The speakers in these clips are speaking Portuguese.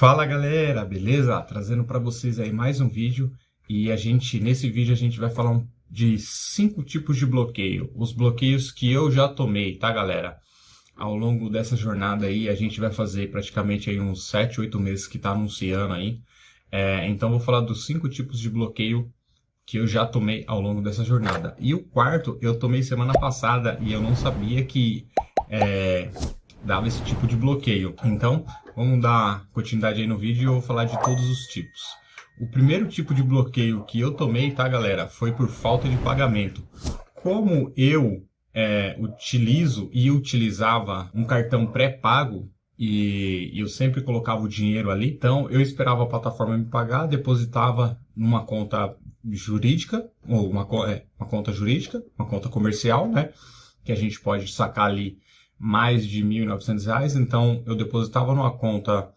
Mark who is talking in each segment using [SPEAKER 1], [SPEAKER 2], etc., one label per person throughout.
[SPEAKER 1] Fala galera, beleza? Trazendo para vocês aí mais um vídeo e a gente nesse vídeo a gente vai falar de cinco tipos de bloqueio, os bloqueios que eu já tomei, tá galera? Ao longo dessa jornada aí a gente vai fazer praticamente aí uns 7, 8 meses que tá anunciando aí, é, então vou falar dos cinco tipos de bloqueio que eu já tomei ao longo dessa jornada. E o quarto eu tomei semana passada e eu não sabia que é, dava esse tipo de bloqueio. Então, vamos dar continuidade aí no vídeo e eu vou falar de todos os tipos. O primeiro tipo de bloqueio que eu tomei, tá galera, foi por falta de pagamento. Como eu é, utilizo e utilizava um cartão pré-pago, e eu sempre colocava o dinheiro ali, então eu esperava a plataforma me pagar, depositava numa conta jurídica, ou uma, é, uma conta jurídica, uma conta comercial, né, que a gente pode sacar ali mais de R$ 1.900, então eu depositava numa conta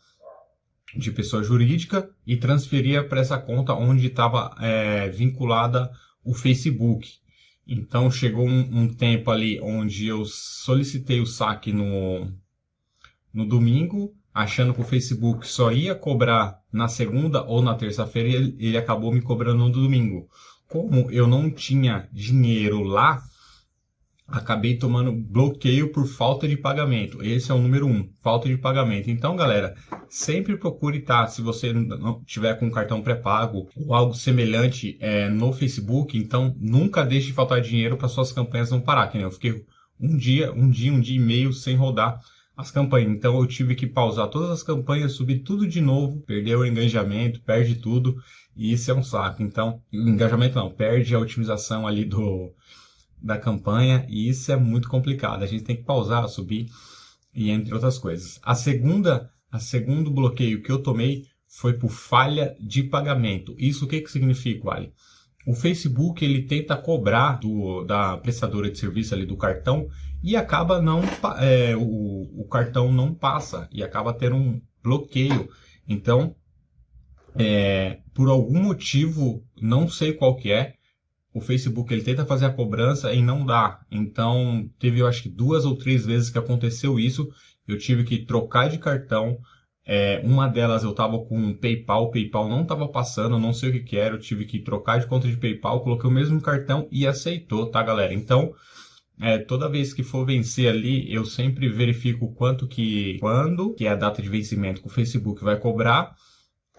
[SPEAKER 1] de pessoa jurídica e transferia para essa conta onde estava é, vinculada o Facebook. Então chegou um, um, tempo ali onde eu solicitei o saque no, no domingo, achando que o Facebook só ia cobrar na segunda ou na terça-feira ele, ele acabou me cobrando no domingo. Como eu não tinha dinheiro lá, acabei tomando bloqueio por falta de pagamento. Esse é o número um, falta de pagamento. Então, galera, sempre procure estar, tá, se você não tiver com cartão pré-pago ou algo semelhante é, no Facebook, então nunca deixe de faltar dinheiro para suas campanhas não parar, que eu fiquei um dia, um dia, um dia e meio sem rodar as campanhas. Então eu tive que pausar todas as campanhas, subir tudo de novo, perder o engajamento, perde tudo, e isso é um saco. Então, engajamento não, perde a otimização ali do da campanha e isso é muito complicado. A gente tem que pausar, subir e entre outras coisas. A segunda, a segundo bloqueio que eu tomei foi por falha de pagamento. Isso o que que significa, Ali? O Facebook ele tenta cobrar do, da prestadora de serviço ali do cartão e acaba não é, o, o cartão não passa e acaba tendo um bloqueio. Então, é, por algum motivo, não sei qual que é, o Facebook ele tenta fazer a cobrança e não dá. Então, teve eu acho que duas ou três vezes que aconteceu isso. Eu tive que trocar de cartão. É, uma delas eu estava com PayPal, PayPal não estava passando, não sei o que, que era. Eu tive que trocar de conta de PayPal, coloquei o mesmo cartão e aceitou, tá, galera? Então, é, toda vez que for vencer ali, eu sempre verifico quanto que, quando, que é a data de vencimento que o Facebook vai cobrar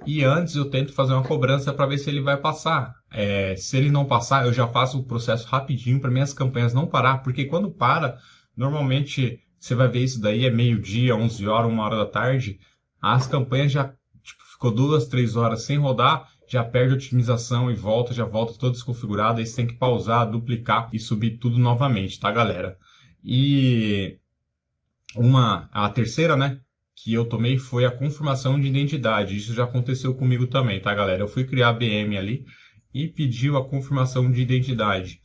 [SPEAKER 1] e antes eu tento fazer uma cobrança para ver se ele vai passar. É, se ele não passar, eu já faço o processo rapidinho para minhas campanhas não parar, porque quando para, normalmente você vai ver isso daí é meio-dia, 11 horas, 1 hora da tarde, as campanhas já tipo, ficou duas, três horas sem rodar, já perde a otimização e volta, já volta toda desconfigurada, aí você tem que pausar, duplicar e subir tudo novamente, tá galera? E uma, a terceira, né, que eu tomei foi a confirmação de identidade. Isso já aconteceu comigo também, tá, galera? Eu fui criar a BM ali e pediu a confirmação de identidade.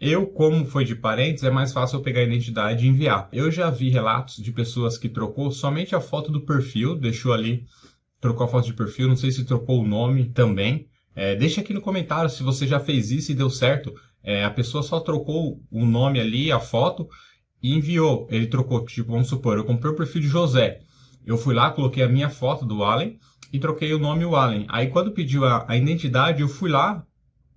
[SPEAKER 1] Eu, como foi de parentes, é mais fácil eu pegar a identidade e enviar. Eu já vi relatos de pessoas que trocou somente a foto do perfil, deixou ali, trocou a foto de perfil, não sei se trocou o nome também. É, deixa aqui no comentário se você já fez isso e deu certo. É, a pessoa só trocou o nome ali, a foto, e enviou. Ele trocou, tipo, vamos supor, eu comprei o perfil de José. Eu fui lá, coloquei a minha foto do Allen e troquei o nome Allen. Aí quando pediu a, a identidade, eu fui lá,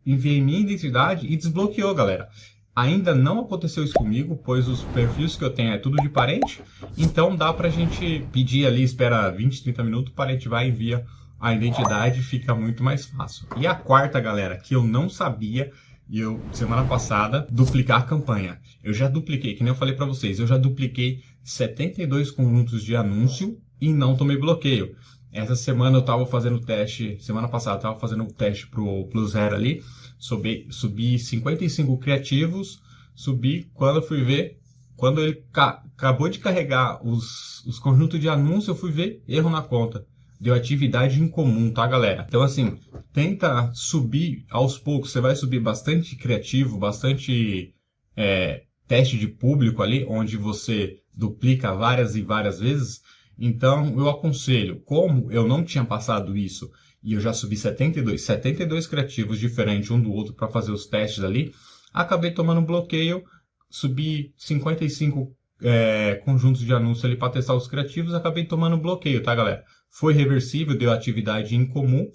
[SPEAKER 1] enviei minha identidade e desbloqueou, galera. Ainda não aconteceu isso comigo, pois os perfis que eu tenho é tudo de parente, então dá pra gente pedir ali, espera 20, 30 minutos, o parente vai e envia a identidade, fica muito mais fácil. E a quarta, galera, que eu não sabia, e eu, semana passada, duplicar a campanha. Eu já dupliquei, que nem eu falei para vocês, eu já dupliquei 72 conjuntos de anúncio e não tomei bloqueio. Essa semana eu estava fazendo teste, semana passada eu estava fazendo o teste pro Plus Zero ali, subi, subi 55 criativos, subi, quando eu fui ver, quando ele acabou de carregar os, os conjuntos de anúncio, eu fui ver erro na conta deu atividade em comum, tá, galera? Então, assim, tenta subir aos poucos. Você vai subir bastante criativo, bastante é, teste de público ali, onde você duplica várias e várias vezes. Então, eu aconselho, como eu não tinha passado isso e eu já subi 72, 72 criativos diferentes um do outro para fazer os testes ali, acabei tomando bloqueio, subi 55 é, conjuntos de anúncios ali para testar os criativos, acabei tomando bloqueio, tá, galera? foi reversível, deu atividade incomum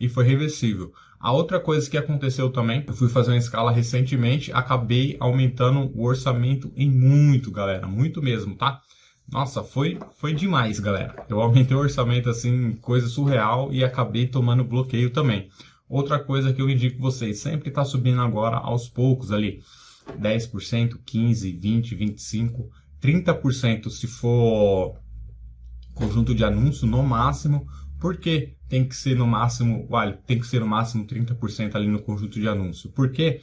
[SPEAKER 1] e foi reversível. A outra coisa que aconteceu também, eu fui fazer uma escala recentemente, acabei aumentando o orçamento em muito, galera, muito mesmo, tá? Nossa, foi, foi demais, galera. Eu aumentei o orçamento assim, coisa surreal e acabei tomando bloqueio também. Outra coisa que eu indico vocês, sempre está subindo agora aos poucos ali. 10%, 15%, 20%, 25%, 30% se for conjunto de anúncio no máximo. Porque tem que ser no máximo, olha, tem que ser no máximo 30% ali no conjunto de anúncio? Porque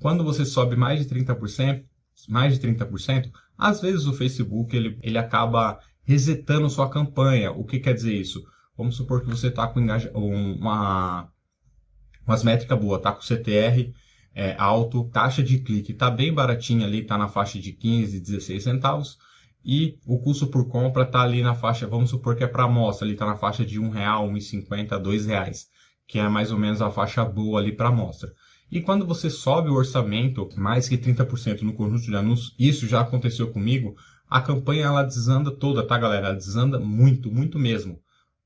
[SPEAKER 1] quando você sobe mais de 30%, mais de 30%, às vezes o Facebook ele, ele acaba resetando sua campanha. O que quer dizer isso? Vamos supor que você está com uma, umas métricas boas, tá com CTR é, alto, taxa de clique está bem baratinha ali, está na faixa de 15, 16 centavos, e o custo por compra está ali na faixa, vamos supor que é para amostra, ali está na faixa de R$ 1,00, R$ 1,50, R$ reais, que é mais ou menos a faixa boa ali para amostra. E quando você sobe o orçamento mais que 30% no conjunto de anúncios, isso já aconteceu comigo, a campanha ela desanda toda, tá galera? Ela desanda muito, muito mesmo.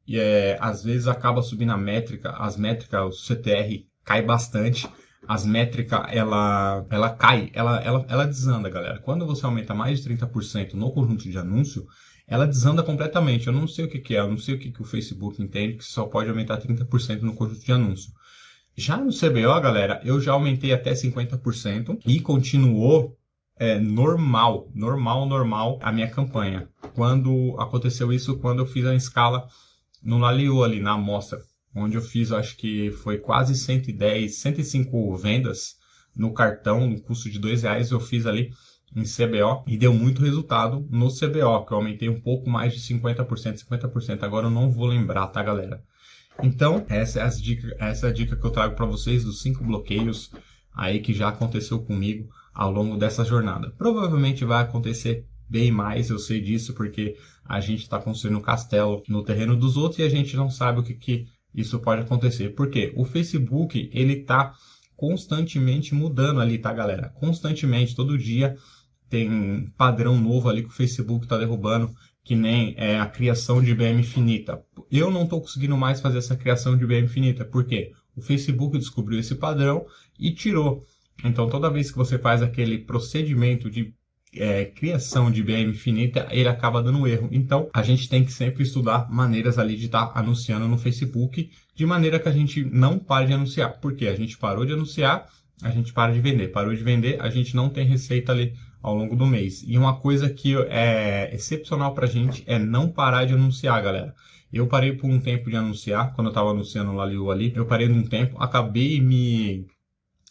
[SPEAKER 1] E é, às vezes acaba subindo a métrica, as métricas, o CTR cai bastante, as métricas ela, ela cai, ela, ela, ela desanda, galera. Quando você aumenta mais de 30% no conjunto de anúncio, ela desanda completamente. Eu não sei o que, que é, eu não sei o que, que o Facebook entende que só pode aumentar 30% no conjunto de anúncio. Já no CBO, galera, eu já aumentei até 50% e continuou é, normal, normal, normal a minha campanha. Quando aconteceu isso, quando eu fiz a escala no Laliu ali na amostra, onde eu fiz, acho que foi quase 110, 105 vendas no cartão, no custo de dois reais, eu fiz ali em CBO e deu muito resultado no CBO, que eu aumentei um pouco mais de 50%, 50%. Agora eu não vou lembrar, tá, galera? Então, essa é, as dica, essa é a dica que eu trago para vocês dos cinco bloqueios aí que já aconteceu comigo ao longo dessa jornada. Provavelmente vai acontecer bem mais, eu sei disso, porque a gente está construindo um castelo no terreno dos outros e a gente não sabe o que, que isso pode acontecer. Porque o Facebook, ele está constantemente mudando ali, tá, galera? Constantemente, todo dia tem padrão novo ali que o Facebook está derrubando que nem é, a criação de IBM infinita. Eu não estou conseguindo mais fazer essa criação de IBM infinita, porque o Facebook descobriu esse padrão e tirou. Então, toda vez que você faz aquele procedimento de é, criação de IBM infinita, ele acaba dando erro. Então, a gente tem que sempre estudar maneiras ali de estar tá anunciando no Facebook, de maneira que a gente não pare de anunciar. Porque a gente parou de anunciar, a gente para de vender. Parou de vender, a gente não tem receita ali ao longo do mês. E uma coisa que é excepcional para a gente é não parar de anunciar, galera. Eu parei por um tempo de anunciar, quando eu estava anunciando ali, eu parei num tempo, acabei me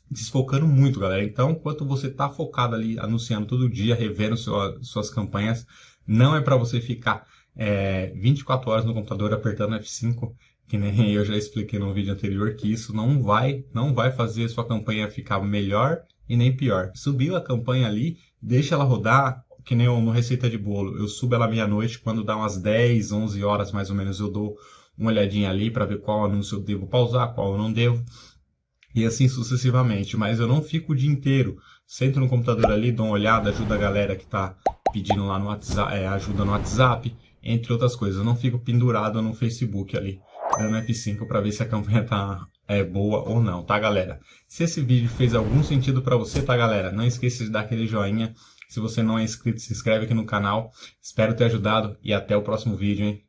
[SPEAKER 1] desfocando muito, galera. Então, enquanto você está focado ali, anunciando todo dia, revendo sua, suas campanhas, não é para você ficar é, 24 horas no computador apertando F5, que nem eu já expliquei no vídeo anterior, que isso não vai, não vai fazer sua campanha ficar melhor e nem pior. Subiu a campanha ali, deixa ela rodar, que nem no Receita de Bolo. Eu subo ela meia-noite, quando dá umas 10, 11 horas mais ou menos, eu dou uma olhadinha ali para ver qual anúncio eu devo pausar, qual eu não devo. E assim sucessivamente. Mas eu não fico o dia inteiro. Sento no computador ali, dou uma olhada, ajuda a galera que está pedindo lá no WhatsApp, é, ajuda no WhatsApp, entre outras coisas. Eu não fico pendurado no Facebook ali, dando F5 para ver se a campanha está é boa ou não, tá galera? Se esse vídeo fez algum sentido para você, tá galera? Não esqueça de dar aquele joinha. Se você não é inscrito, se inscreve aqui no canal. Espero ter ajudado e até o próximo vídeo, hein?